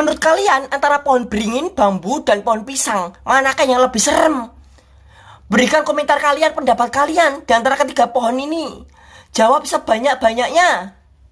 Menurut kalian antara pohon beringin, bambu, dan pohon pisang Manakah yang lebih serem? Berikan komentar kalian pendapat kalian di antara ketiga pohon ini Jawab sebanyak-banyaknya